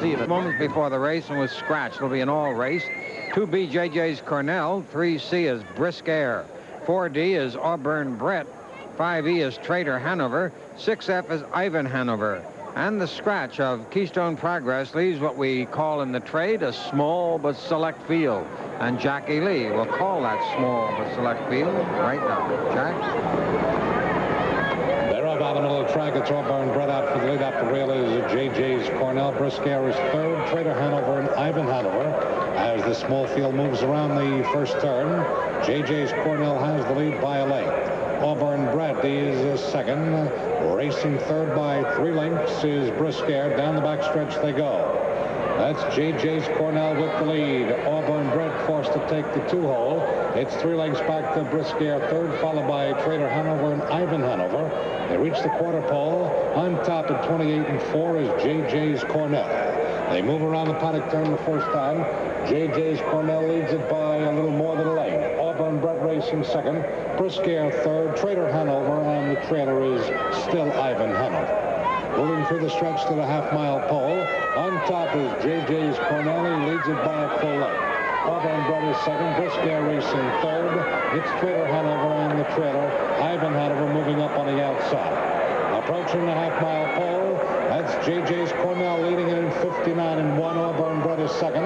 even. Moments before the race and was scratched. It'll be an all race. 2B JJ's Cornell. 3C is Brisk Air. 4D is Auburn Brett. 5E is Trader Hanover. 6F is Ivan Hanover. And the scratch of Keystone Progress leaves what we call in the trade a small but select field. And Jackie Lee will call that small but select field right now. Jack? They're up on the middle of the track. It's Auburn Brett out for the lead. Up the rail is JJ's Cornell. Brisk Air is third. Trader Hanover and Ivan Hanover. As the small field moves around the first turn, JJ's Cornell has the lead by a length. Auburn Brett is second. Racing third by three lengths is Brisk Air. Down the backstretch they go. That's J.J.'s Cornell with the lead. Auburn Brett forced to take the two-hole. It's three lengths back to Brisk Air, third, followed by Trader Hanover and Ivan Hanover. They reach the quarter pole. On top at 28 and 4 is J.J.'s Cornell. They move around the paddock turn the first time. J.J.'s Cornell leads it by a little more than a length. Auburn Brett racing second. Brisk Air third. Trader Hanover, and the trailer is still Ivan Hanover. Moving through the stretch to the half-mile pole. On top is J.J.'s Cornell. He leads it by a full length. Auburn Brothers second. Air racing third. It's Trader Hanover and the trailer. Ivan Hanover moving up on the outside. Approaching the half-mile pole. That's J.J.'s Cornell leading it in 59 and 1. Auburn Brothers second.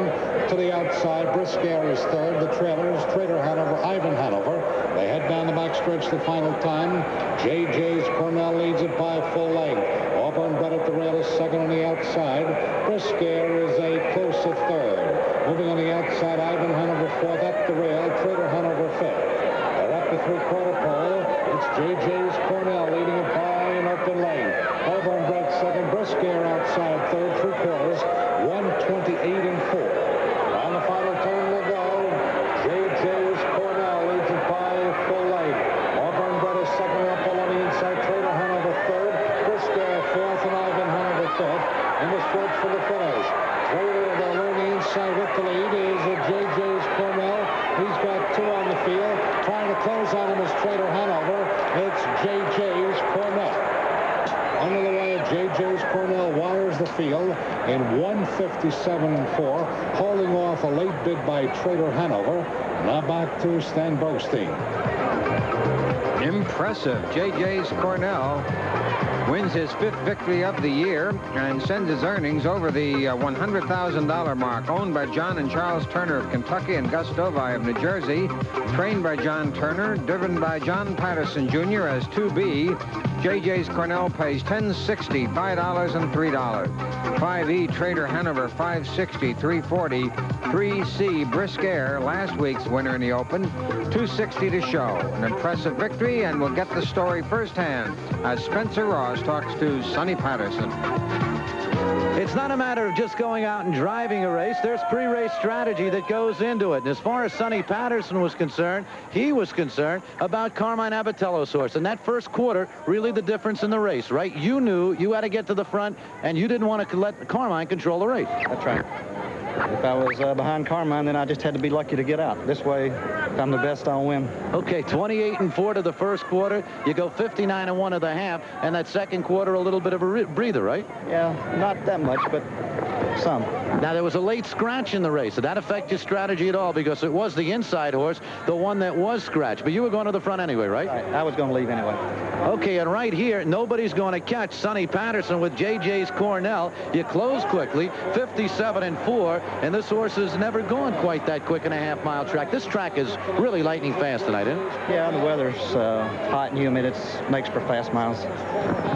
To the outside, Brisk Air is third. The trailers, Trader Hanover, Ivan Hanover. They head down the backstretch the final time. J.J.'s Cornell leads it by full length. Auburn Brett at the rail is second on the outside. Brisk Air is a close at third. Moving on the outside, Ivan Hanover fourth at the rail. Trader Hanover fifth. They're up the three-quarter pole. It's J.J.'s Cornell leading it by an open lane. Auburn Brett second. Brisk Air outside third, three quarters. 128 and four. On the final turn they go. J.J.'s Cornell leads it by full length. Auburn Brett is second up along the inside. Trader Hanover third. Brisk Air fourth and Ivan Hanover fifth. For the finish. Trader along the inside with the lead is J.J.'s Cornell. He's got two on the field. Trying to close on him is Trader Hanover. It's J.J.'s Cornell. Under the way of J.J.'s Cornell wires the field in 157 and 4, holding off a late bid by Trader Hanover. Now back to Stan Bergstein. Impressive. J.J.'s Cornell wins his fifth victory of the year and sends his earnings over the uh, $100,000 mark. Owned by John and Charles Turner of Kentucky and Gus Dovi of New Jersey. Trained by John Turner. Driven by John Patterson Jr. as 2B. JJ's Cornell pays $10.60, $5 and $3. 5E Trader Hanover, 560, 340. 3C Brisk Air, last week's winner in the Open, 260 to show. An impressive victory, and we'll get the story firsthand as Spencer Ross talks to Sonny Patterson. It's not a matter of just going out and driving a race. There's pre-race strategy that goes into it. And as far as Sonny Patterson was concerned, he was concerned about Carmine Abbatiello's horse. And that first quarter, really the difference in the race, right? You knew you had to get to the front, and you didn't want to let Carmine control the race. That's right. If I was uh, behind Carmine, then I just had to be lucky to get out. This way, if I'm the best, I'll win. Okay, 28 and 4 to the first quarter. You go 59 and 1 of the half, and that second quarter, a little bit of a breather, right? Yeah, not that much, but some. Now, there was a late scratch in the race. Did that affect your strategy at all? Because it was the inside horse, the one that was scratched. But you were going to the front anyway, right? right. I was going to leave anyway. Okay, and right here, nobody's going to catch Sonny Patterson with J.J.'s Cornell. You close quickly, 57 and 4, and this horse has never gone quite that quick in a half-mile track. This track is really lightning fast tonight, isn't it? Yeah, the weather's uh, hot and humid. It makes for fast miles.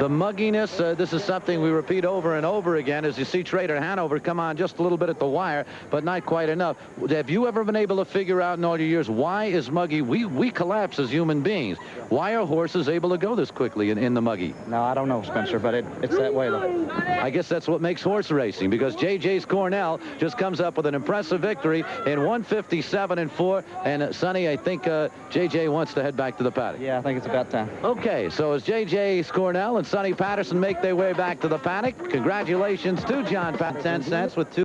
The mugginess, uh, this is something we repeat over and over again as you see Trader Hanover come on just a little bit at the wire, but not quite enough. Have you ever been able to figure out in all your years why is muggy? We, we collapse as human beings. Why are horses able to go this quickly in, in the muggy? No, I don't know, Spencer, but it, it's that way, though. I guess that's what makes horse racing because J.J.'s Cornell just comes up with an impressive victory in 157 and 4. And uh, Sonny, I think uh, J.J. wants to head back to the paddock. Yeah, I think it's about time. Okay, so as J.J.'s Cornell and Sonny Patterson make their way back to the paddock, congratulations to John Pat 10 cents with two.